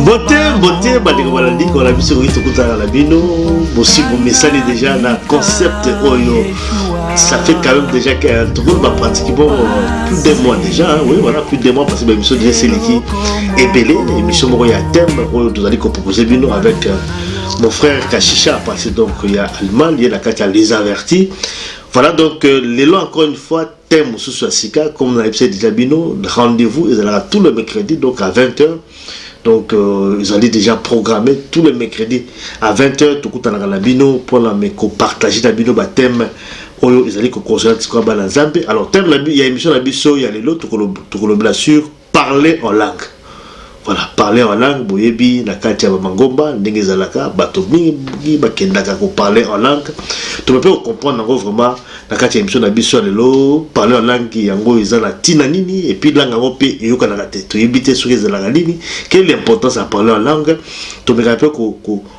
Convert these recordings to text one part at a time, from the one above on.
mbote mbote bandeko balandi kola biso ekoki tokutana na bino bosi bomesani deja na concept oyo ça fait quand même déjà que tokoli bapratique po plus de mois déjà oui voilà plus de mois parce que baémission deja esiliki ebele émission moko ya thème oyo tozali kopropose bino avec euh, mon frère kashisha parce donc ya allemagne ye na kati ya les avertis voilà donc euh, lelo encore une fois Thème mususu ya sika comme na yebisaki dejà bino rendez vous ezalaka tout le mercredi donc à 20 heures donc ezali dejà programme tout le mercredi à 20 heures tokutanaka na bino pona me ko partager na bino ba thème oyo ezali ko concerner sikoyo bana nzambe alors thème ya emission na biso ya lelo tokolobela sur Parler en langue Voilà parler en langue boyebi na kati ya ba mangomba ndenge ezalaka bato mingi ba kendaka ko parler en langue to mpe ko comprendre yango vraiment na kati ya emission na biso ya lelo parler en langue yango eza na tina nini et puis langue yango mpe eyokanaka te toyebi te soki ezalaka nini quelle importance ya parler en langue tomekaka mpe ko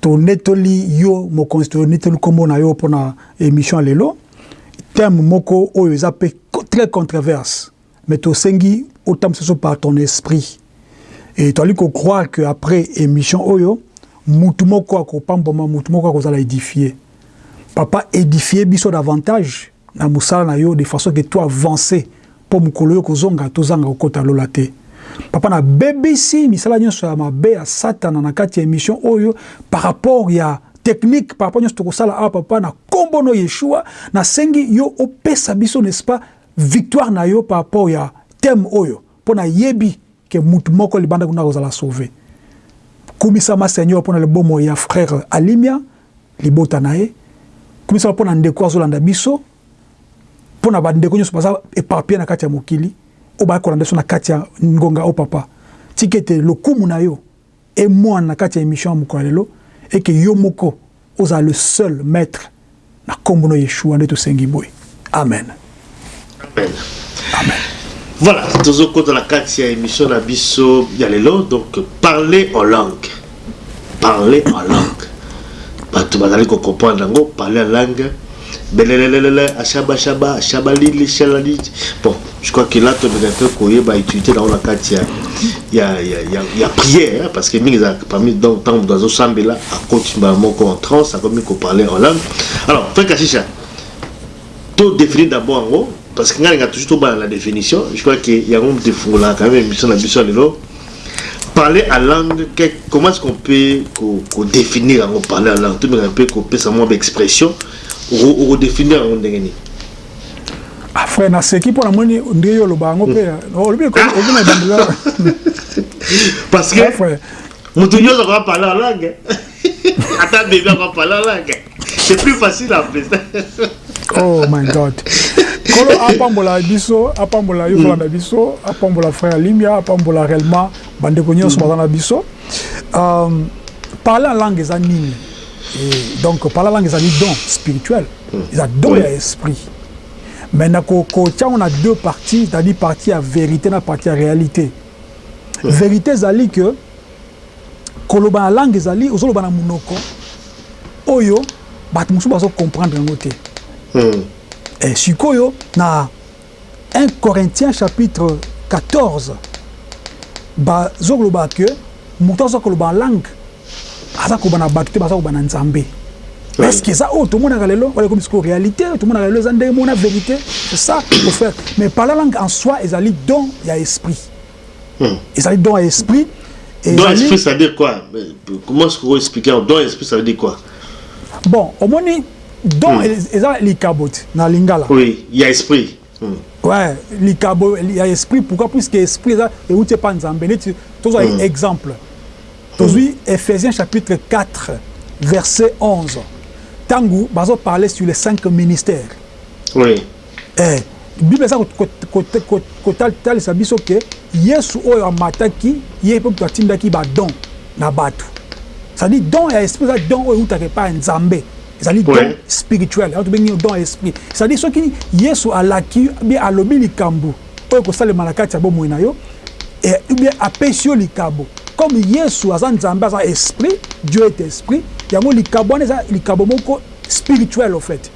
Tonetoli yo mokonzi tonetoli kombo na yo pona emission ya lelo thème moko oyo eza pe très contreverse mais tosengi otambwisa biso par ton esprit et tozali ko croire que après emission oyo mutu moko akopambwama mutu moko akozala edifie papa edifie biso davantage na musala na yo de façon que to avance po mukolo yo kozonga tozanga kokota lola te papa na bebisi misala nionso ya mabe ya satana na kati ya emission oyo par rapport ya technique par rapport nionso tokosala awa papa na kombo no yeshua na sengi yo opesa biso n'est ce pas victoire na yo par rapport ya thème oyo po na yebi Que mutu moko libanda kuna akozala sauver. Kumisama Seigneur pona le bomoi ya frere Alimia, libota na ye. Kumisama pona ndeko azolanda biso, pona ba ndeko nionso baza eparpilles na kati ya mokili oyo baya kolanda biso na kati ya ngonga oyo papa. Tika ete lokumu na yo et moi na kati ya emission ya mokolo ya lelo et que yo moko ozala le seul maitre na kombo no yeshua nde tosengi boye amen. Amen. Amen. Voilà, tozo kota na kati ya emission na biso ya lelo donc parler en langue. Parler en langue. Bato bazali ko comprendre yango parler en langue. Belelelelele, ashaba shaba, shabalili shalalili bon je crois que là tobeka pe koyeba utilité na yango na kati ya ya ya ya, ya prière parce que mingi ezalaka parmi donc ntango moto azosambela akoti mbala moko en transe akomi koparle en langue alors frère kashisha to définir d'abord yango parce que ngai nalinga toujours tobala na définition je crois que yango moto efungolaka quand même émission na biso ya lelo Parler à langue comment est-ce qu'on peut ko definir yango parler à langue tomeka pe ko pesa mwa ba expression oko definir yango ndenge nini Ah frère na seki pona moni ndenge yo loba yango pe hmm. olobi ko obi na bandela parce que ah, mutu nyoso ko parler à langue ata bebe ko parler à langue C'est plus facile à presenter. oh my god. Kolo apambola biso, apambola yo mm. na biso, apambola frère Limia, apambola réellement bande ko nyonso mm. bazana biso. Euh parler en langue eza nini? Et donc parler en langue eza ni don spirituel, mm. eza don ya esprit. Mais na ko ko on a deux parties, c'est-à-dire partie à vérité na partie à réalité. Mm. Vérité ezali que Koloba na langue ezali ozoloba na munoko oyo batu mosusu bazo comprendre yango te eh sikoyo na un corinthiens chapitre 14 bazoloba que mutu aza koloba na langue aza koloba na batu te baza koloba na nzambe est ce que eza oyo tomonaka lelo wana ekomi sikoyo realite tomonaka lelo eza ndenge mona verite c'est ça mon frère mais parler langue en soi ezali don ya esprit Hmm. Ezali don ya esprit. Don ya esprit ça veut dire quoi? Comment est-ce que vous expliquez don ya esprit ça veut dire quoi? Bon, omoni don hmm. eza likabo na lingala. Oui, ya esprit. Hmm. Ouais, likabo ya esprit pourquoi? Puisque esprit eza euti pa Nzambe. Neti tozwa hmm. exemple. Tozwi hmm. Ephésiens chapitre 4 verset 11. Tangu bazo parler sur les cinq ministères. Oui. Ee, Biblia ezali kotalisa biso ete Yesu oyo amataki, ye mpe moto atindaki badon na bato. Ezali don ya esprit, eza don oyo eutaka epai ya Nzambe. Ezali don spirituel, yango tobengi yango don ya esprit. Ezali soki Yesu alaki oubien alobi likambo oyo ekosalema na kati ya bomoi na yo, oubien apesi yo likabo. Comme Yesu aza Nzambe, aza esprit, Dieu est esprit, yango likabo wana eza likabo moko spirituel au fait.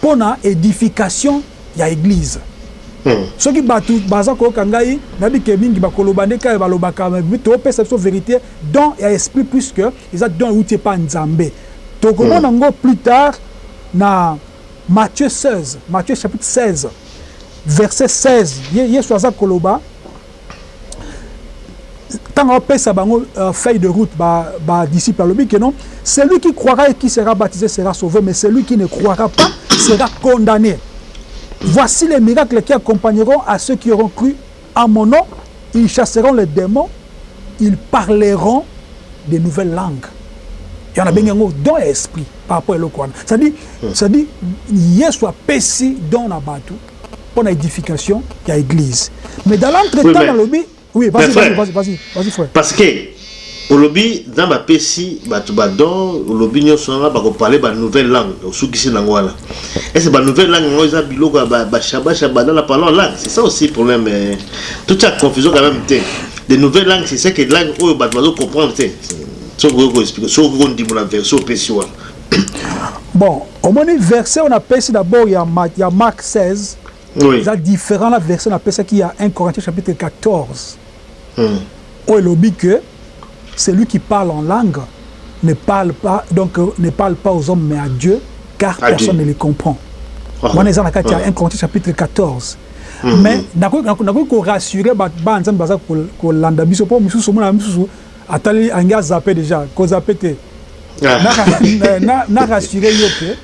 pona edification ya eglise soki batu baza koyoka ngai nayebi ke mingi bakoloba nde kaka balobaka topesa biso verite don ya esprit puisque eza don ewuti epa nzambe tokomona ngo plus tard na Matthieu 16 Matthieu chapitre 16 verset 16 yesu aza koloba ntango apesa bango euh, feuille de route badisciple alobi ke non celui qui croira et qui sera baptisé sera sauvé mais celui qui ne croira pas sera condamné voici les miracles qui accompagneront à ceux qui auront cru en mon nom ils chasseront les démons ils parleront de nouvelles langues yana bengi yango don ya esprit par rapport eloko wana cestadire yesu apesi don na bato pona edification ya eglise mais dans l'entre temps oui, nalobi oui vas-y vas-y vas-y vas-y vas-y frère parce que olobi nzambe apesi bato badon olobi nyonso wana bakoparle banouvelle langue osukisi nango wana ese banouvelle langue yango eza biloko ya bashabasha banda na parlant langue c'est ça aussi problème eh. totia confusion quand même te de nouvelle langue c'est ce que langue oyo bato bazo comprendre te soki okoki koexplike soki okoki kondimola version opesi wana Bon omoni verse oyo na pesi na bord ya ya Marc 16 oui. eza different na verse na pesaki ya 1 Corinthiens chapitre 14 hmm. oyo elobi que celui qui parle en langue ne parle pas donc euh, ne parle pas aux hommes mais à Dieu car à personne Dieu. ne les comprend ah. wana eza na kati ya 1 ah. Corinthiens chapitre 14 hmm. mais nakoki korassurer bato bana nzambe baza kolanda biso mpo mosusu omona misusu Atali ange a zappe dejà ko zappe te na rassurer yo que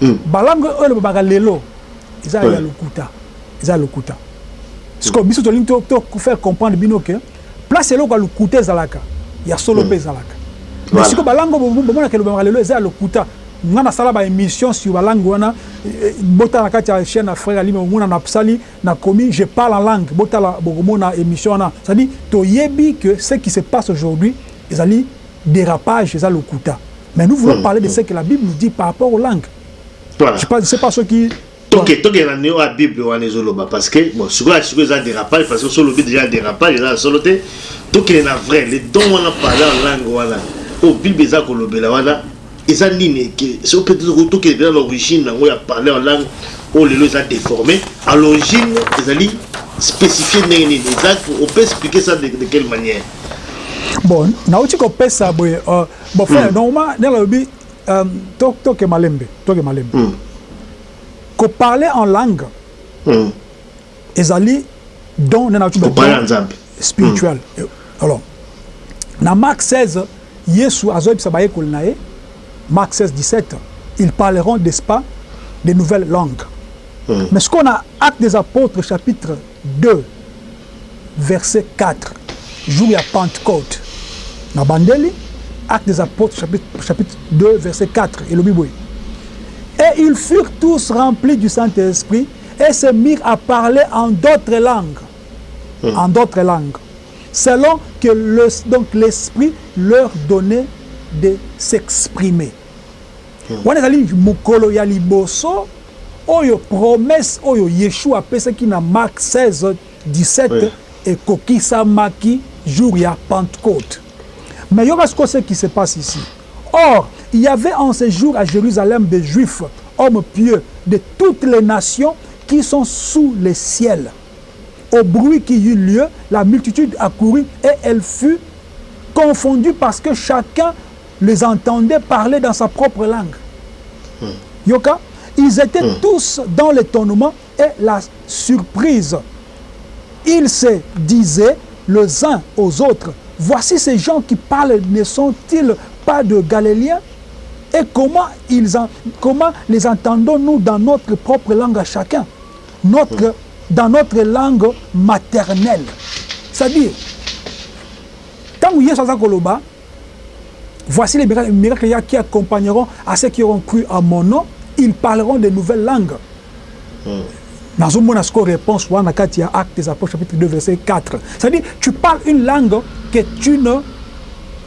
hmm. ba langue oyo elobamaka lelo eza ya lokuta eza ya lokuta sikoyo hmm. biso tolingi to faire comprendre bino que place eloko ya lokuta ezalaka ya solo mpe hmm. ezalaka mais sikoyo ba langue bomonaka elobamaka lelo eza ya lokuta nga nasala ba émission sur ba langue wana eh, eh, botala na kati ya chaîne ya frère alima omona na sali Na komi je parle en langue botala bokomona emission wana ça dit toyebi que ce qui se passe aujourd'hui ezali derapage eza lokuta mais nous voulons parler de ce que la bible nous dit par rapport aux langues voilà je ne sais pas soki toke toke na neo ya bible wana ezoloba parce que bon sikoyo siko eza dérapage parce que so lobi déjà dérapage eza solo te tokende na vrai le don wana parler en langue wana oyo bible eza kolobela wana Eza nini eke soki peut etre to kende na l'origine nango ya parler en langue oyo lelo eza deformer a l'origine ezali specifier ndenge nini eza on peut expliquer ça de de quelle maniere? Bon nawuti ko pesa boye bon frère donc ma ndenge nalobi to to ke malembe to ke malembe ko parler en langue ezali don nde nayoki ba nzambe spirituel mm. alors na mark 16 yesu azoyebisa bayekoli na ye mark 16 17 ils parleront des pas de nouvelles langues mm. mais sikoyo na acte des apôtres chapitre 2 verset 4 jour ya pentecôte na bandeli acte des apôtres chapitre, chapitre 2 verset 4 elobi boye et ils furent tous remplis du saint-esprit Et se mir à parler en d'autres langues en d'autres langues selon que le donc l'esprit leur donne de s'exprimer Wana ezali mokolo ya liboso oyo promesse oyo Yeshua apesaki na Marc 16, 17 ekokisamaki jour ya pentecôte mais yoka sikoyo ce qui se passe ici or Il y avait en ces jours à Jérusalem des Juifs, hommes pieux, de toutes les nations qui sont sous le ciel. Au bruit qui eut lieu, la multitude accourut et elle fut confondue parce que chacun les entendait parler dans sa propre langue. Hmm. ils étaient hmm. tous dans l'étonnement et la surprise. Ils se disaient les uns aux autres, voici ces gens qui parlent, ne sont-ils pas de Galiléens Et comment, ils en, comment les entendons-nous dans notre propre langue à chacun notre, mmh. Dans notre langue maternelle. C'est-à-dire, tant que Yesu Koloba, Voici les miracles ya qui accompagneront à ceux qui auront cru en mon nom, ils parleront des nouvelles langues. Hmm. Nazo mona siko réponse wana kati ya Actes des Apôtres chapitre 2 verset 4. C'est-à-dire tu parles une langue que tu ne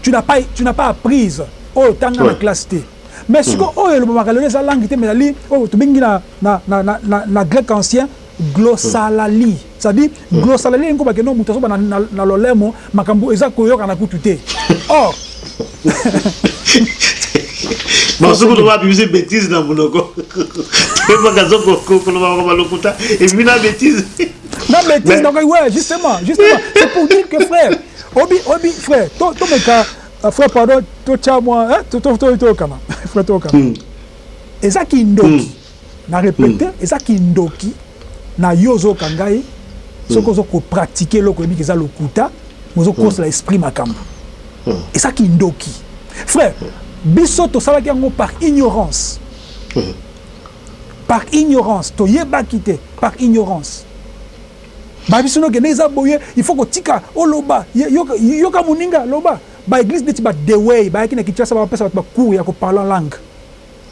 tu n'as pas tu n'as pas apprise oyo oh, tanga na classe te. Mais siko hmm. oyo elobamaka lelo eza langue te mais ali oyo oh, tobengi na na na na, na grec ancien Glossalaly c'est à dire glossalaly elingi koloba que non mutu azoba na lolemo makambo eza koyokana kutu te or bazokoloba babimisi betise na monoko toyebaka azokoloba makambo lokuta ebimi na betise na betise nakoki we justement justement c'est pour dire que frère obi obi frère tomeka euh, frère pardon totya mwa toyokana frère toyokana hmm. eza kindoki hmm. Na repeter eza kindoki na yo ozo yoka ngai soki ozo ko pratiquer eloko oyebi ke eza lokuta mais ozo kosela esprit makambu eza kindoki frère biso tosalaki yango par ignorance par ignorance toyebaki te par ignorance ba biso noke nde eza boye il faut kotika oloba yoka moninga loba ba eglise neti ba dewey bayaki na Kinshasa ba pesa batu ba cours ya ko parler en langue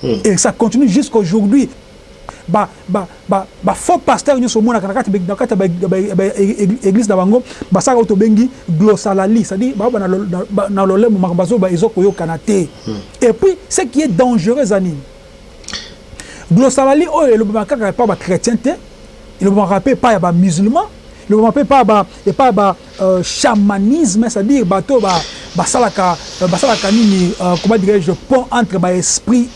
et ça continue jusqu'à aujourd'hui ba ba ba ba faux pasteurs nionso omonaka na kati na kati ya ba ya ba eglise na bango basalaka oyo tobengi glossalalie c'est à dire baoba na na lolemo makambo bazoloba ezo koyokana te et puis ce qui est dangereux eza nini glossalalie oyo elobamaka kaka epa ba chretien te elobamaka pe epa ya ba musulman elobamaka pe epa ya ba epa ya ba Chamanisme c'est à dire batu oyo ba salaka ba salaka nini comment dirais je pont entre ba esprit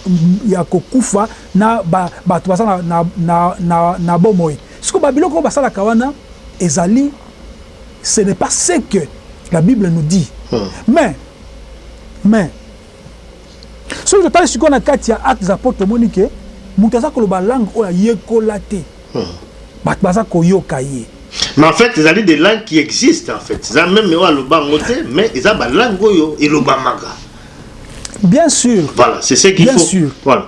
ya ko kufa na batu baza na na na na bomoi sikoyo ba biloko oyo ba salaka wana ezali ce n'est pas ce que la bible nous dit mais mais Soki totali sikoyo na kati ya Actes des Apotres, tomoni que mutu aza koloba langue oyo ayekola te, batu baza koyoka ye. Mais en fait ezali des langues qui existent en fait, eza meme oyo aloba yango te, mais eza ba langues oyo elobamaka. Bien sur. Voilà, c'est ce qu'il faut. Bien sur. Voilà.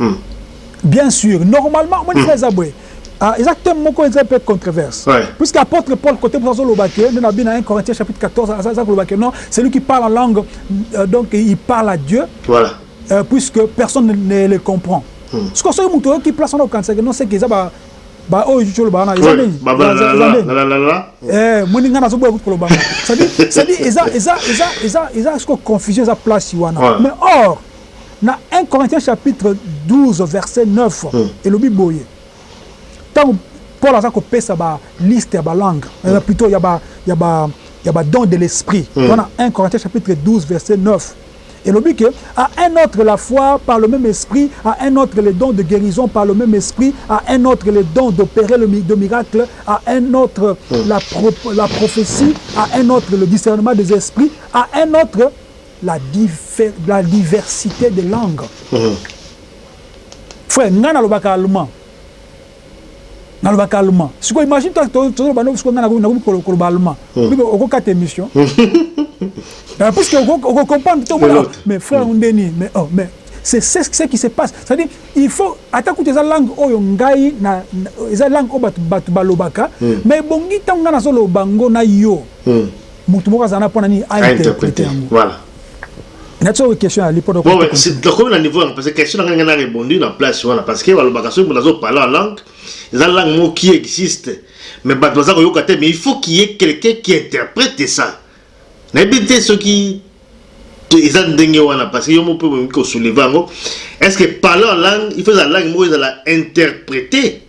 Hum. Bien sur normalement omoni frère eza boye ah eza thème moko eza un peu controverse puisque apotre Paul cote mosusu azo loba ke nde na bino na 1 Corinthiens chapitre 14 aza ko loba ke non celui qui parle en langue donc il parle à Dieu voilà puisque personne ne le comprend sikoyo soki moto oyoki place wana okanisa ke non seke eza ba ba oyo juju oloba wana eza nini moni ngai nazoboya kutu koloba yango cest à dire eza eza eza eza eza sikoyo confusion eza place wana mais or Na un Corinthiens chapitre 12 verset 9 elobi boye, tango Paul aza kopesa ba liste ya ba langues, plutot ya ba ya ba ya ba dons de l'esprit, wana un Corinthiens chapitre 12 verset 9 elobi que à un autre la foi par le meme esprit, à un autre les dons de guerison par le meme esprit, à un autre les dons d'operer le de miracles, à un autre la la prophetie, à un autre le discernement des esprits, à un autre la diffère la diversite de langue frère nga na lobaka allemand na lobaka allemand siko imagine toi tozo loba no siko nga na komi ko loba allemand bibe oko kata emission euh, puisque oko oko comprendre to mona mais frère ndeni mais oh mais c'est ce qui se passe c'est à dire il faut ata kutu eza langue oyo ngai na eza langue oyo bato bato balobaka mais bongi ntango ngai nazoloba ngo na yo Mutu moko azala na pona nini a interprete yango. Voilà. Na tio ki question ya li poto ko. Bon, c'est comme na niveau parce que question na nga na rebondi na place wana parce que balobaka soki mutu azo parler en langue, eza langue moko qui existe mais batu baza koyoka te mais il faut qu'il y ait quelqu'un qui interprète ça. Nayebi te soki eza ndenge wana parce que yo moko pe ko soulever yango est-ce que parler en langue il faut eza langue moko ezala interpretee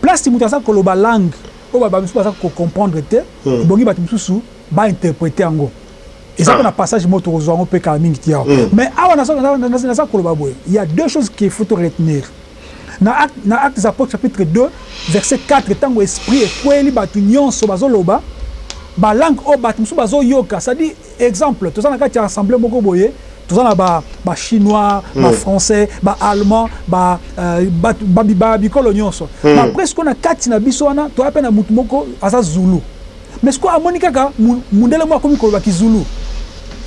Place mutu aza koloba langue oyo ba bamisusu baza ko comprendre te, ebongi batu misusu ba interpreter yango. Eza pe na passage moko toko zua yango pe kala mingi te awa. Mais awa naza naza koloba boye, il ya deux choses qu'il faut to retenir. Na acte na acte des apotres chapitre 2 verset 4 tangu esprit ekweyeli batu nionso bazo loba ba langues oyo batu misusu bazo yoka c'est à dire exemple toza na kati ya assemblee moko boye Toza na ba ba chinois, ba français, ba allemands, ba batu ba bikolo nionso. Mais après sikoyo na kati na biso wana toya pe na mutu moko aza zulu. Mais sikoyo amoni kaka mundele moko akomi koloba ki zulu.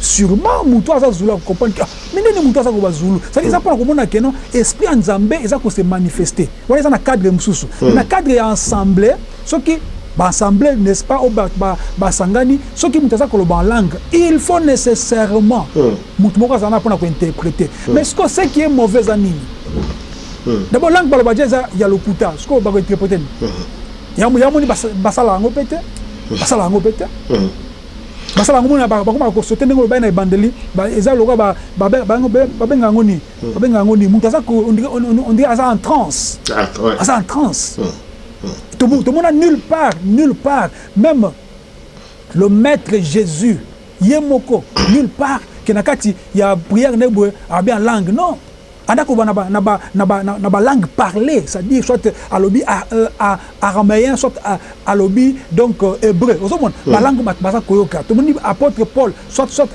Surement mutu oyo aza zulu ako comprendre que ah mais ndenge nini mutu aza koloba zulu. C'est à dire eza pona komona que non esprit ya Nzambe eza ko se manifester. Wana eza na cadre mususu. Mais na cadre ya ensemble. Soki ba assemblee n'est ce pas oyo batu ba sangani soki mutu aza koloba en langue il faut necessairement mutu moko azala na pona ko interpreter mais sikoyo ce qui est mauvais eza nini d'abord langue baloba dejà eza ya lokuta sikoyo bako interpreter nini ya moni basala yango pe te basala yango pe te basala yango mona bakoma ko sauter ndenge olobaki na ebandeli eza lokola ba ba babenga yango nini babenga yango nini mutu aza on dirait aza en transe aza en transe Tomona nul part nul part meme le maitre Jesus ye moko nul part que na kati ya prière na ye boye alobi en langue non anda koloba na ba na ba na ba na ba langue parler c'est à dire soit alobi arameyen soit alobi donc hebreu ozo mona ba langue bato baza koyoka tomoni apotre Paul soit soit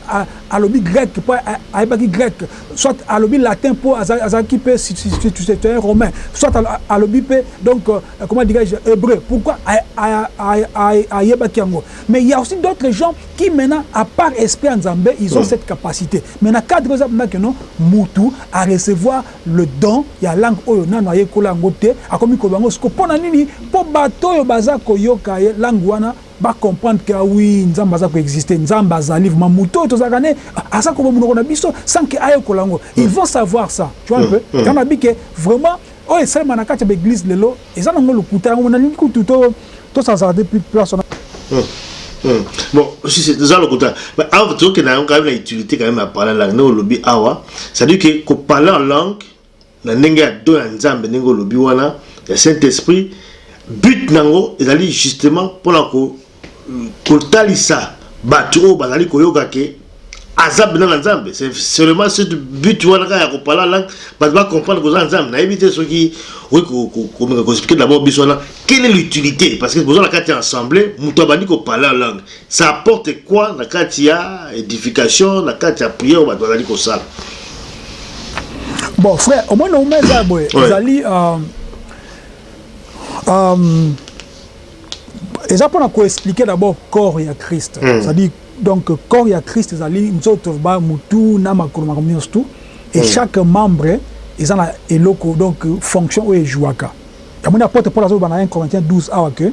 alobi grec po ayebaki grec soit alobi latin po azalaki pe citoyen romain soit alobi pe donc euh, comment dirais-je hébreu pourquoi ayebaki yango mais il y a aussi d'autres gens qui maintenant à part esprit ya Nzambe ils ont mm. cette capacité mais na cadre eza mna que non mutu a recevoir le don ya langue oyo nano ayekola yango te akomi koloba yango siko pona nini po bato oyo baza koyoka ye langue wana Ba comprendre que ah oui nzambe aza ko existe nzambe azali vraiment mutu oyo tozalaka naye aza koba munoko na biso sans que ayekola yango ils vont savoir ça tu vois un peu yango na bi que vraiment oyo esalema na kati ya ba eglise lelo eza nango lokuta yango na lingi kutu to to s'hazarder plus place wana Hum bon si c'est ça le côté mais avant que tu aies quand même la utilité quand même à parler la langue on le dit awa c'est à dire que qu'on parle en langue Na ndenge ya don ya Nzambe ndenge olobi wana ya Saint Esprit, but na yango ezali justement pona ko kotalisa batu oyo bazali koyoka ke aza mpena na Nzambe, c'est seulement ce but wana kaka ya ko parler en langue batu ba comprendre ke oza na Nzambe. Nayebi te soki okoki komeka ko expliquer d'abord biso wana quelle est l'utilite? Parce que boza na kati ya assemblee mutu abandi ko parler en langue Ça apporte quoi na kati ya edification, na kati ya prière bato bazali kosala? Bon frère, au moins na umeza ya boye, ezali euh, euh, eza mpona koexplike d'abord corps ya christ mm. c'est-à-dire donc corps ya christ ezali nzoto ba motu na makolo makambo nyonso tout et mm. chaque membre eza na eloko donc fonction oyo ejouaka yamoni apôtre paul azoloba na 1 corinthiens 12 awa que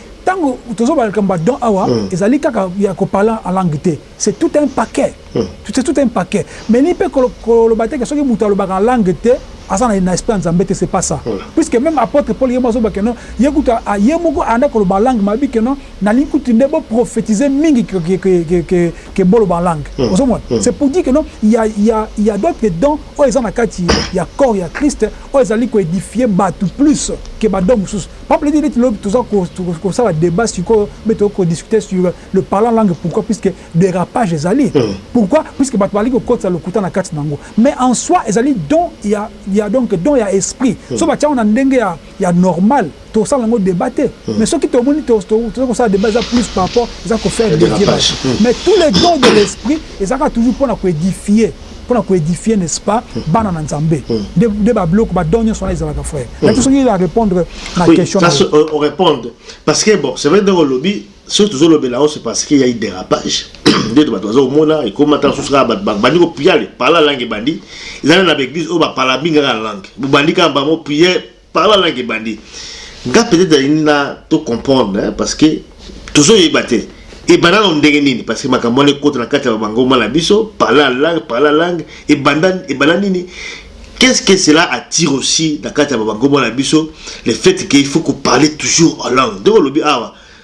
Tango tozoloba likambo ya don awa ezali kaka ya ko parler en langue te, c'est tout un paquet, c'est tout un paquet. Mais elingi mpe koloba te que soki mutu alobaka en langue te aza na esprit ya Nzambe te, c'est pas ça. Puisque meme apotre Paul ye moko azoloba que non, ye kutu ye moko abandaki koloba en langue mais alobi que non, nalingi kutu nde bo prophetiser mingi que boloba en langue. Ozo mona? C'est pour dire que non, il ya il ya d'autres dons oyo eza na kati ya corps ya Christ oyo ezali ko edifier batu plus que ba dons mosusu. Papa Leki neti lobi toza kosala debat sikoyo mais toza ko discuter sur le parlant langue pourquoi puisque derapage ezali pourquoi puisque bato bazali kokotisa lokuta na kati na yango mais en soi ezali don ya donc don ya esprit soki batia yango na ndenge ya normal tokosala yango debat te mais soki tomoni toza kosala debat eza plus par rapport eza ko faire devier bato mais tous les dons de l'esprit ezalaka toujours mpo na ko edifier pona ko edifier n'est ce pas bana na nzambe nde ba biloko ba don nionso wana ezalaka frère na biso soki ya repondre na question na yo o repondre parce que bon c'est vrai ndenge olobi soki tozo lobela yango c'est parce qu'il y a eu dérapage nde bato bazo komona ekoma ta susu kaka bato bandi ko priale pala langue ebandi ezali na ba église oyo ba pala bingaka langue bobandi kaka bango prière Par la langue ebandi nga peut etre nalingi na to comprendre parce que tozo yeba te ebanda nano ndenge nini parce que makambo wana ekota na kati ya ba ngomba na biso par la langue par la langue ebanda ebanda nini qu'est ce que cela attire aussi na kati ya ba ngomba na biso le fait que il faut ko parler toujours en langue ndenge olobi awa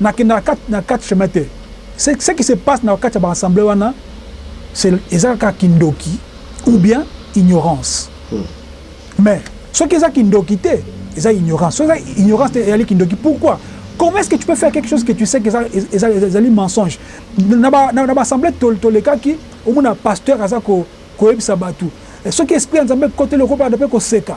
Nakendaka kati na quatre chemin te ce qui se passe na kati ya ba ensemble wana c'est eza kaka kindoki ou bien ignorance mais soki eza kindoki te eza ignorance soki eza ignorance te eyali kindoki pourquoi comment est ce que tu peux faire quelque chose que tu sais que eza eza ezali mensonge na ba na ba ensemble tolekaki omona pasteur aza ko koyebisa batu soki esprit ya Nzambe ekoteli okoki pe koseka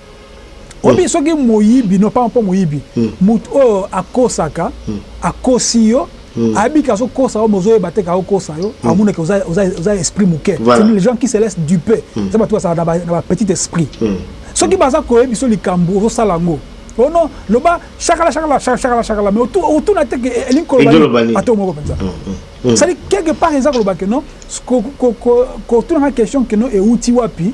oyebi soki moyibi no pamba mpo moyibi moto oyo akosaka akosi yo ayebi ke azokosa yo mais ozoyeba te ke akokosa yo amona ke oza oza oza esprit moke c'est les gens qui se laissent duper eza bato bazalaka na ba na ba petit esprit soki baza koyebiso likambu ozosala yango oh non loba shakala shakala sha shakala shakala mais otu otuna te ke elingi koloba nini ata yo moko penza c'est à dire quelque part eza koloba ke non ko ko ko kotuna nga question ke non ewuti wapi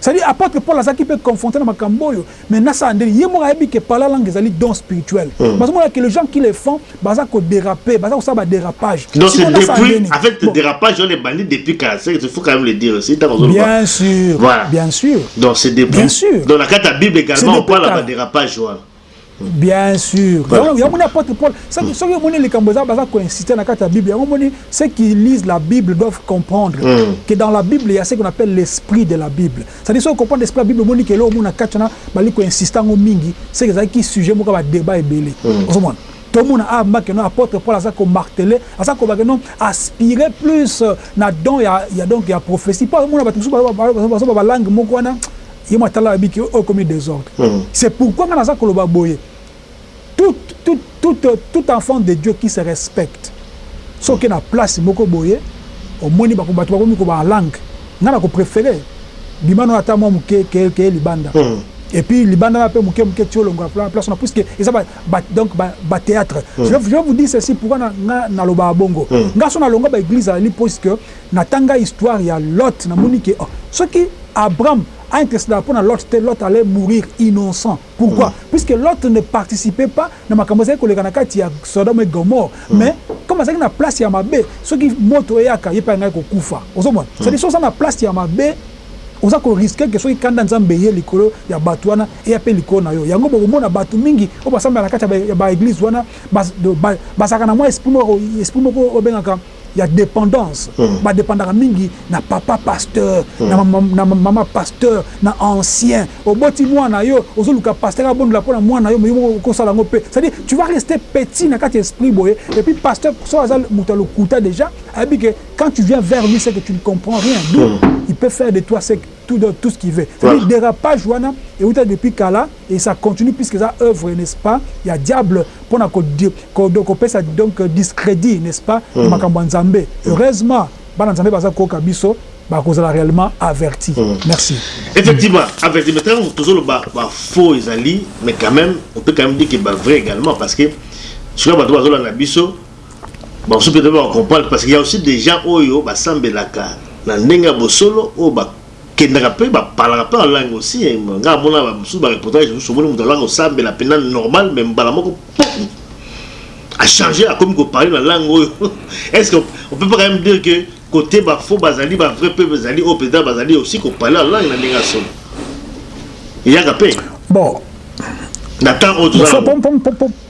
C'est à dire apotre Paul azalaki pe confronte na makambu oyo mais nasala ndeni ye moko ayebi que parler langue ezali don spirituel bazo mona que les gens qui les font baza ko deraper baza kosala ba derapage sikoyo nasala ndeni avec tes derapages wana ebandi depuis kala ce que tu faut quand meme le dire aussi tango ozo loba bien sur bien sur donc c'est depuis donc na kati ya bible egalement on parle ya ba derapages wana bien sûr yango moni apôtre paul mm. soki omoni likambo eza baza koinsiste na kati ya bible yango moni ceux qui lisent la bible doivent comprendre mm. que dans la bible ya ce qu'on appelle l'esprit de la bible c'est dire soki comprendre l'esprit ya bible omoni kelo omona kati wana bali koinsiste yango mingi ce que ezalaki sujet moko ya badébat ebele mm. ozomona tomona a ah, make no apôtre paul aza komartele aza kobake no aspire plus euh, na don ya, ya donc ya prophétie mpo amona bato mosusu bazoba balangue moko wana Ye mwa tala abi que oyo ekomi desordre. C'est pourquoi nga naza koloba boye, tout, tout, tout, tout enfant de Dieu qui se respecte, soki oke na place moko boye, omoni bako, batu bakomi ko ba langue, nga nako preferer bima nayo ata mwa muke, ke, keye libanda. Et puis libanda nayo pe muke muke ti olongwa na place wana, puisque eza ba, ba, donc ba, ba theatres. Je vais, je vais vous dire ceci pourquoi nga nalobaka bongo, nga soki nalongwa ba eglises ezali puisque, Na tanga histoire ya Lot na moni ke soki Abram a intercedaka pona Lot te Lot allait mourir innocent pourquoi puisque Lot ne participe pas na makambo ezalaki koleka na kati ya Sodome et Gomorrhe mais comme azalaki na place ya mabe soki moto eyaka ye pe alingaki kokufa ozo mona c'est à dire soki oza na place ya mabe oza ko risque ke soki kanda ya Nzambe eye likolo ya batu wana eya pe likolo na yo yango boko mona batu mingi oyo ba sambelaka na kati ya ba eglise wana bazalaka na mwa esprit moko esprit moko oyo ba bengaka ya dependance ba dependaka mingi na papa pasteur na maman pasteur na ancien oboti muana nayo ozo luka pasteur abondela pona muana nayo mais yo moko okosala yango pe c'est à dire tu vas rester petit na kati ya esprit boye et puis pasteur soki aza mutu ya lokuta dejà ayebi que quand tu viens vers lui c'est que tu ne comprends rien d'où il peut faire de toi ce tout donne tout ce qui veut c'est à dire derapage wana ewuta depuis kala et ça continue puisque eza oeuvre n'est ce pas ya diable pona ko ko pesa donc discredit n'est ce pas na makambo ya nzambe heureusement bana nzambe baza koyoka biso bakozala reellement averti merci effectivement averti mais tango tozoloba ba faux ezali mais quand même on peut quand même dire que ba vrai également parce que sikoyo bato bazolanda biso Ba mosusu peut-etre bako comprendre parce qu'il ya aussi des gens oyo ba sambelaka na ndenge ya bosolo oyo ba kendaka pe ba parlaka pe en langue aussi hein nga na monaka ba mosusu ba reportage mosusu omoni mutu aza ko sambela penza normal mais mbala moko poum a changer akomi ko parler na langue oyo est ce que on peut pas quand meme dire que cote ba faux ba zali ba vrai pe ba zali oyo penza ba zali aussi ko parler en langue na ndenge ya solo eyaka pe bon na temps oyo toza na ngo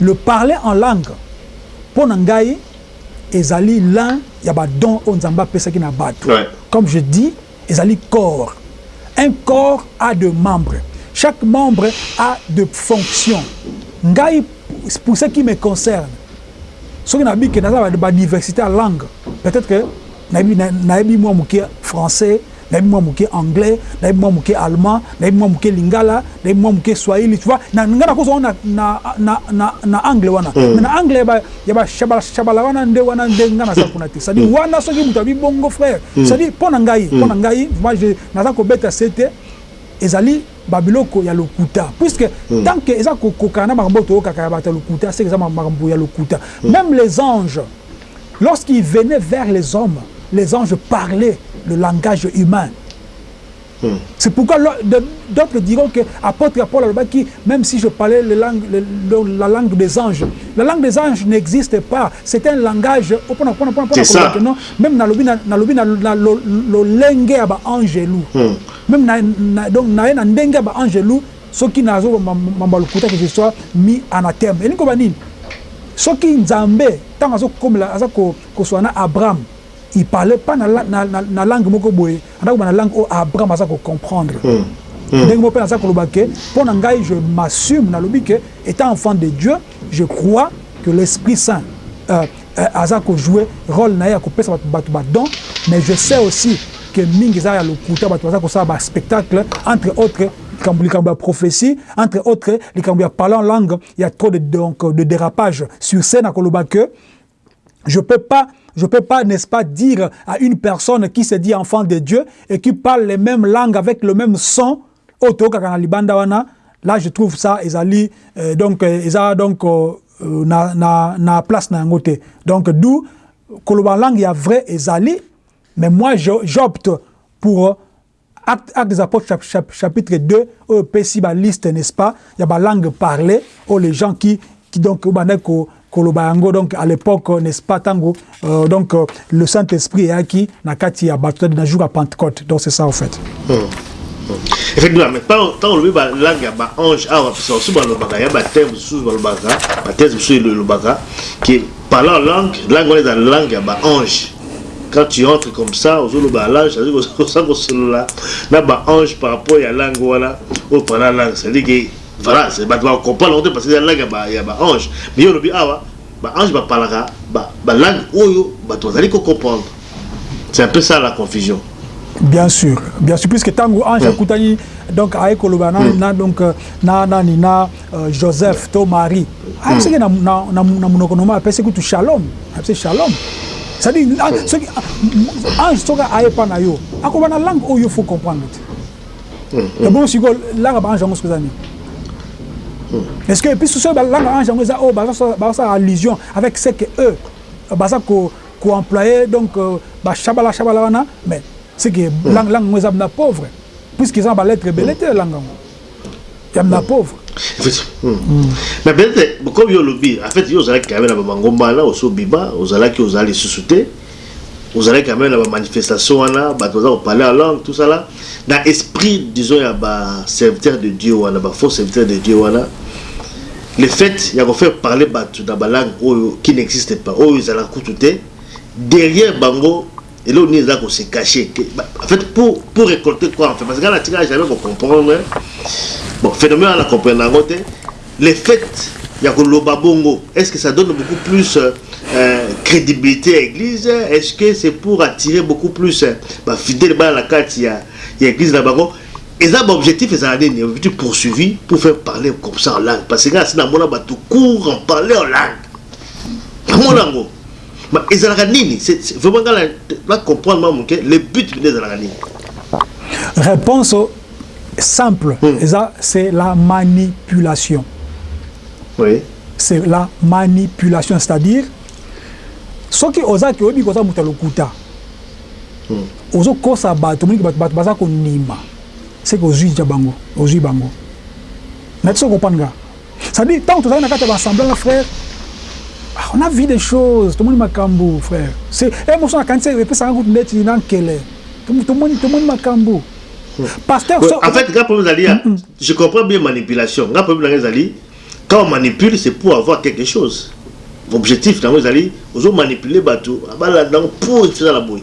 Le parler en langue mpo na ngai ezali l'un ya ba dons oyo Nzambe apesaki na batu. Comme je dis, ezali corps. Un corps a de membres. Chaque membre a de fonctions. Ngai, pour ce qui me concerne, soki nabiki naza na ba diversite ya langue, peut-etre que nayebi nayebi mwa moke français nayebi mwa moke anglais nayebi mwa moke allemand nayebi mwa moke lingala nayebi mwa moke swahili tu vois na nga nakozwa wana na, na, na, na angle wana mm. mais na angle ya ba, ya ba shabala, shabala wana nde wana nde nga naza kuna te cestadire mm. wana soki moto abi bongo frère mm. cestadire mpo na ngai mpo na mm. ngai moi naza kobeta se te ezali babiloko ya lokuta puisque mm. tant que eza kokokana na makambo oyo toyokaka ya bato ya lokuta seke eza makambo ya lokuta mm. même les anges Lorsqu'il venait vers les hommes, les anges parlaient le langage humain. C'est pourquoi d'autres diront que apotre Paul alobaki meme si je parlais le langue, le, le, la langue des anges. La langue des anges n'existe pas. C'est un langage oh, pona pona pona pona C'est ça. kolobaka non meme nalobi na nalobi na na lo- lolenge ya ba angelu meme na, na donc naye na ndenge ya ba angelu soki nazo ma- ma- mamba lokuta que je sois mis anathème elingi koba nini soki nzambe Tango azo komela aza ko koswana na Abraham il parlait pas na na langue moko boye aza koloba na langue oyo Abraham aza ko comprendre ndenge moko pe naza koloba que pona ngai je m'assume na lobi que etant enfant de Dieu je crois que l'esprit saint aza ko jouer role na ye ya kopesa batu batu ba dons mais je sais aussi que mingi eza ya lokuta batu baza kosala ba spectacle entre autres likambo likambo ya prophetie entre autres likambo ya parler en langue il y a trop de donc de dérapage sur scène akoloba que je peux pas je peux pas n'est-ce pas dire à une personne qui se dit enfant de Dieu et qui parle les mêmes langues avec le même son auto kakana libanda wana là je trouve ça ezali euh, donc euh, eza donc euh, euh, na, na, na place na yango te donc d'où koloba langue ya vrai ezali mais moi j'opte pour Actes Actes des Apotres chap chap chapitre 2 oyo epesi ba liste n'est-ce pas ya ba langues parlees oyo les gens qui qui donc obandaki ko koloba yango donc à l'epoque n'est-ce pas tango euh, donc euh, le Saint Esprit eyaki na kati ya bato na jour ya Pentecôte donc c'est ça au fait. Hmm. effectivement mais ntango olobi balangue ya baange awa biso basusu balobaka ya bateme mosusu balobaka batese mosusu elobaka ke Parler en langue, langue wana ezala langue ya ba anges, quand tu entres comme ça ozo loba na lange, oza ko solola na ba anges par rapport ya langue wana oyo parler en langue, c'est à dire que voila batu bako comprendre yango te parce que eza langue ya ba anges, mais yo olobi awa ba anges ba parlaka ba langue oyo batu bazali ko comprendre, c'est un peu ça la confusion. Bien sur, bien sur, puisque tangu ange akutani donc aye koloba na donc na nani na Euh, joseph to marie ayebisi ah, hmm. ke na monoko noma apesi kutu shalom apesi shalom cestadire ah, hmm. soki ah, ange soki aye epa na yo akoba na langue oyo faut comprendre te hmm, ebongo sikoyo langa baange yango soki eza nini est ce que epuis soki balanga ange yango eza oyo bazasala allusion avec ce que eux baza koemploye donc euh, bashabala shabala wana mais ce que langue yango eza na pauvre puisque eza na balettre ebele te langa yango ya ba pauvre mais bete comme yo lobi en fait yo ozalaki quand même na ba mangomba na oso bima ozalaki ozala lisusu te ozalaki quand même na ba manifestation wana bato baza kopale en langue tout ça là na esprit disons ya ba serviteur de Dieu wana ba faux serviteur de Dieu wana le fait ya ko faire parler bato na ba langue oyo qui n'existe pas oyo ezala kutu te derrière bango Eloko nini eza ko se cacher en fait pour pour recolter quoi en fait parce que na tika jamais ko comprendre bon phenomène wana na comprendre yango te le fait ya ko loba bongo est ce que ça donne beaucoup plus euh, crédibilité ya église est ce que c'est pour attirer beaucoup plus euh, ba fidèles bana na kati ya ya église na bango eza ba objectif ezala nini objectif poursuivi pour faire parler comme ça en langue parce que nga asi na mona bato court en parler en langue na mona yango Mais ezalaka nini c'est vraiment nga na comprendre mwa muke le but nde ezalaka nini? Reponse simple hmm. eza c'est la manipulation. Oui. C'est la manipulation c'est-à-dire soki oza ki oyebi koza moto ya lokuta hmm. ozokosa bato omoniki bato bato baza kondima seke ozwi ja bango ozwi bango nati soki opanaka Ça veut dire tango tozali na kati ya ba assemblant na frère ah on a vu des choses tomoni makambu frère c'est un morceau na kanisa epesaka kutu ndeti na nkele tomoni tomoni makambu pasteur ouais, so, en fait nga problème ezali ya mm -mm. je comprends bien manipulation nga problème nanga ezali quand on manipule c'est pour avoir quelque chose objectif nango ezali ozo manipule bato balanda yango mpo ezala boye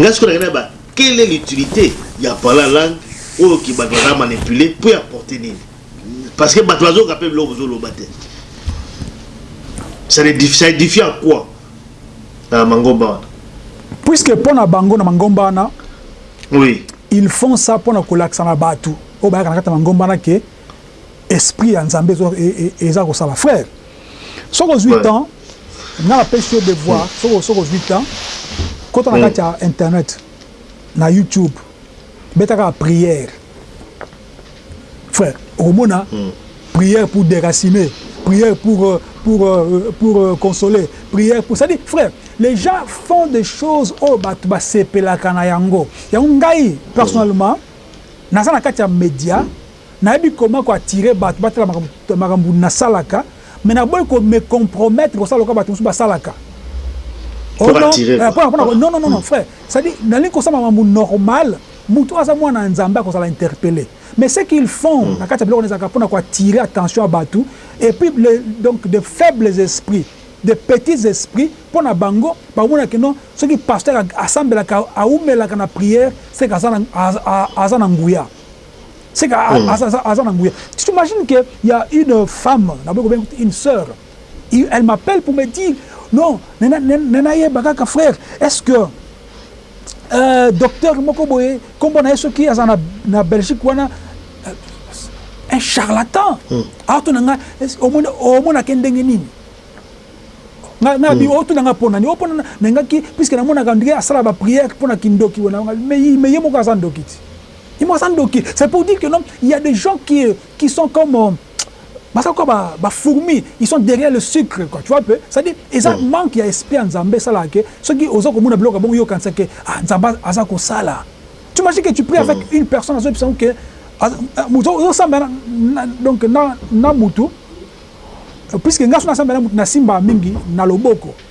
nga sikoyo nangana ba quelle est l'utilité ya parla langue oyo ki bato baza manipule mpo ya porte nini Parce que batu bazo kape biloko bozo loba te. Ça edifie à quoi? Na mangomba wana. Puisque pona bango na mangomba wana oui ils font ça pona kolakisa na batu oyo bayaka na kati ya mangomba wana ke esprit ya Nzambe ezo e, e, eza kosala frère soki ozwi ouais. temps nga napesi yo devoir mm. soki soki ozwi temps kota na mm. kati ya internet na YouTube betaka prière Frère, okomona mm. prière pour déraciner, prière pour euh, pour euh, euh, pour consoler, prière pour ça dit frère, les gens font des choses au bat ba sepelaka na yango. Yango ngai personnellement mm. naza na kati ya media nayebi comment ko attirer bat batala makambo makambo nasalaka mais naboyi ko me compromettre kosala lokola bato mosusu basalaka oh non, eh, non, non, non, non, mm. frère. C'est-à-dire, dans les consommations normales, Mutu oyo aza mwana ya nzambe akozala interpelle mais ce qu'ils font na kati ya biloko wana ezalaka pona ko attirer attention ya batu et puis les donc des faibles esprits des petits esprits pona bango bakomona que non soki pasteur asambelaka awumelaka na prière ce que aza na nguya ce que aza na nguya tu t'imagines que ya une femme naboyi kobenga une soeur Il elle m'appelle pour me dire non na na yeba kaka frère est ce que euh, docteur moko boye kombo na ye soki aza na, na Belgique wana euh, un charlatan hmm. aotuna nga omonake ndenge nini nga nga bi hmm. otuna nga pona ni opona na nga ki puisque na mona ka ndike asala ba prière pona kindoki wana nga mais mais ye moko aza ndoki ti il m'a ndoki c'est pour dire que non il y a des gens qui qui sont comme euh, Baza lokola ba ba fourmis, ils sont derrière le sucre quoi, tu vois un peu, c'est à dire eza manque ya esprit ya Nzambe esalaka que soki oza komona biloko ya bongo yo okanisa que ah Nzambe aza kosala, tu imagines que tu pries avec une personne azo yebisa yo que ozo sambela donc na mutu, puisque nga soki na sambela na mutu na simbaka mingi na loboko,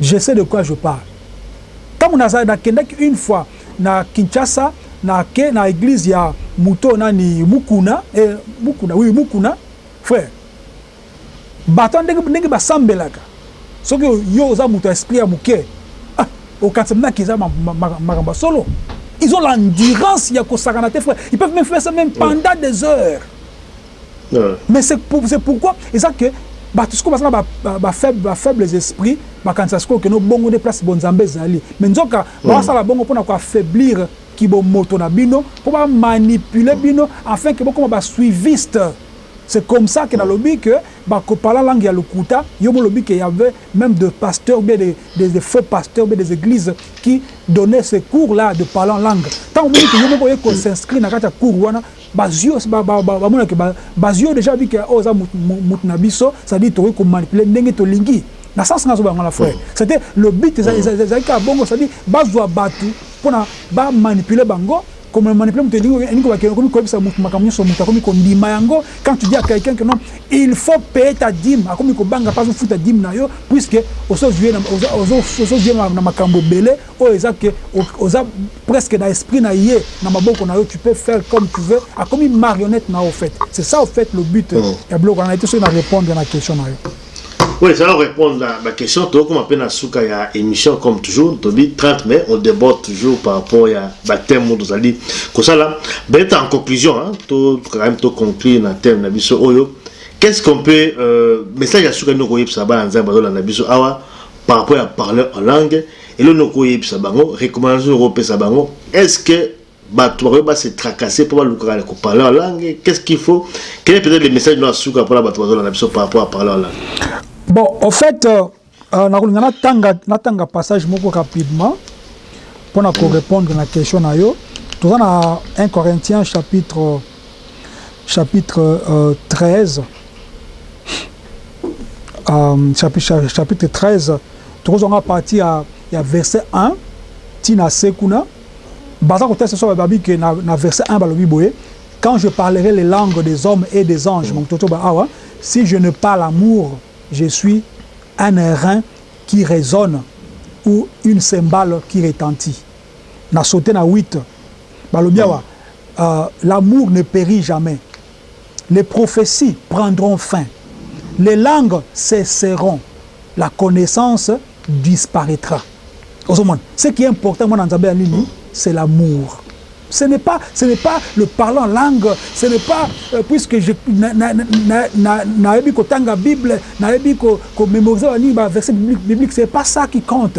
Je sais de quoi je parle tango naza na kendaki une fois na Kinshasa na ke na eglise ya mutu oyo nani mukuna eh mukuna oui mukuna frère batu wana ndenge ndenge ba sambelaka soki yo oza mutu ya esprit ya muke ah okanisa meme ke eza makambo ya solo ils ont l'endurance ya kosakana te frère ils peuvent meme faire ça meme pendant des heures mais c'est c'est pourquoi eza que batu sikoyo baza na ba faibles ba faibles esprits bakanisa sikoyo que no bongo nde place bo nzambe ezali mais nzoka bazo sala bongo pona ko affaiblir ki bo moto na bino po ba manipuler bino afin que bokoma ba suivistes c'est comme ça que nalobi que ba ko parla langue ya lokuta yo bo lobi que y'avait meme de pasteurs ou bien de de de faux pasteurs ou bien des eglises qui donnaient ce cours là de parlant langue tango omoni que yo moko oye ko s'inscrire na kati ya cours wana Bazui yo ba ba ba mona que ba bazui yo dejà vu que oyo oza mutu mutu na biso ça veut dire tokoki ko manipuler ndenge tolingi na sens nazo baloba wana frère c'est te le but eza eza ezalaki kaka bongo ça veut dire bazua batu pona ba manipuler bango ko ma manipuler mutu elingi elingi koloba que okomi ko yebisa mutu makambo nionso mutu akomi ko ndima yango quand tu dis à quelqu'un que non il faut payer ta dime akomi ko banga pe azo futa dime na yo puisque ozo zui ye na ozo ozo zui ye na makambo ebele Oyo eza que oza presque na esprit na ye na maboko na yo tu peux faire comme tu veux akomi marionnette na yo au fait c'est ça au fait le but ya biloko wana nayebi te soki na repondre na question na yo. Oui ezali ko repondre na ba question tokoma pe na suka ya emission comme toujours tobi 30 mais on deborde toujours par rapport ya ba thème oyo tozali kosala peut-être en conclusion hein to quand même to conclure na thème na biso oyo qu'est ce qu'on peut euh, message ya suka nini okoyebisa bana nzambe bazolanda biso awa par rapport ya parler en langue Eloko nini oko yebisa bango, recommandation nini oko pesa bango? Est ce que batu bakoki ba se tracasser po ba lukaka ko parler en langue? Qu'est ce qu'il faut? Quel est peut etre le message nao ya suka pona batu bazo landa biso par rapport ya parler en langue? Bon, au fait, nako linga na tanga, na tanga passage moko rapidement pona ko repondre na question na yo. Toza na un Corinthiens chapitre. chapitre 13 chapitre 13 tokozwa nga parti ya, ya verset 1 ti na se kuna baza kotesta so bababi ke na, na verset 1 balobi boye quand je parlerai les langues des hommes et des anges mm. mototo ba awa si je ne pas l'amour je suis un airain qui résonne ou une cymbale qui retentit na saute na huit balobi awa l'amour ne perit jamais les propheties prendront fin les langues cesseront la connaissance disparaitra ozo mona ce qui est important mwana nzambe ya nini c'est l'amour ce n'est pas ce n'est pas le parler en langue ce n'est pas puisque je nayebi kotanga bible nayebi ko memoriser ba nini ba verset biblique c'est pas ça qui compte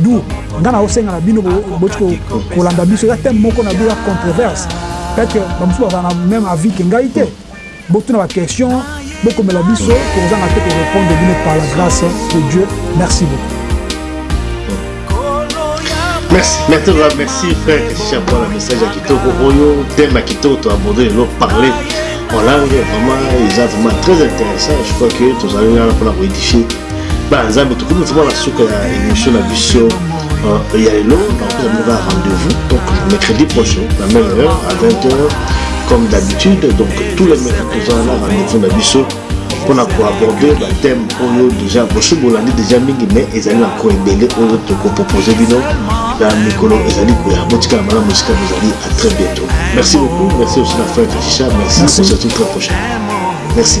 D'où nga na osenga na bino boti ko kolanda biso ya thème moko na bino controverse peut-être que ba mususu bazala na même avis que ngai te botuna ba question bokomela biso tokozanga te ko repondre bino par la grâce de Dieu merci beaucoup Merci, merci, merci frère Christian pour le message à Kitoko Oyo, thème à Kitoko, tu as abordé l'eau parler en langue, vraiment, ils sont vraiment très intéressants. Je crois que tous allons là pour la modifier. bana nzambe tokomi vraimen na suka ya émission na biso ya lelo nakoza moka rendez-vous donc mercredi prochain na même heure à 20 heures comme d'habitude donc tous les mercredi toza na rendez-vous na biso mpona koaborde bathème oyo déjà boso bolandi déjà mingi mais ezali na ko ebele oyo tokopropose bino na mikolo ezali koya botikala malamu esika bozali à très bientôt merci beaucoup merci aussi na frère kachicha merci, merci. à tout très prochain merci